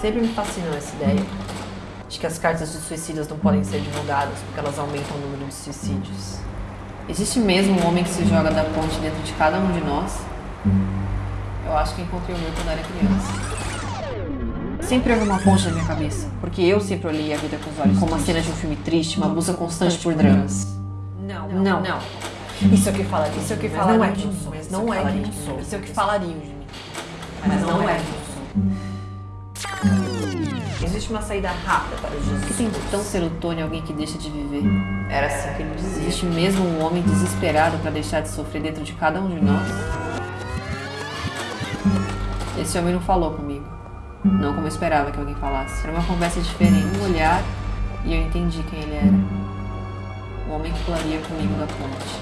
Sempre me fascinou essa ideia de que as cartas de suicidas não podem ser divulgadas porque elas aumentam o número de suicídios. Existe mesmo um homem que se joga da ponte dentro de cada um de nós? Eu acho que encontrei o meu quando era criança. Sempre houve uma ponte na minha cabeça, porque eu sempre olhei a vida com os olhos como uma cena de um filme triste, uma busca constante por dramas. Não, Não, não. Isso é o que falariam. Isso é o que falariam não é de mim, Não não é é eu eu sou. Isso é o que falariam de mim. Mas não é quem eu sou. Existe uma saída rápida para os Por que tem Jesus. tão serotônio alguém que deixa de viver? Era assim que ele dizia. Existe mesmo um homem desesperado para deixar de sofrer dentro de cada um de nós? Esse homem não falou comigo. Não como eu esperava que alguém falasse. Era uma conversa diferente. Um olhar e eu entendi quem ele era. O homem que pularia comigo da ponte.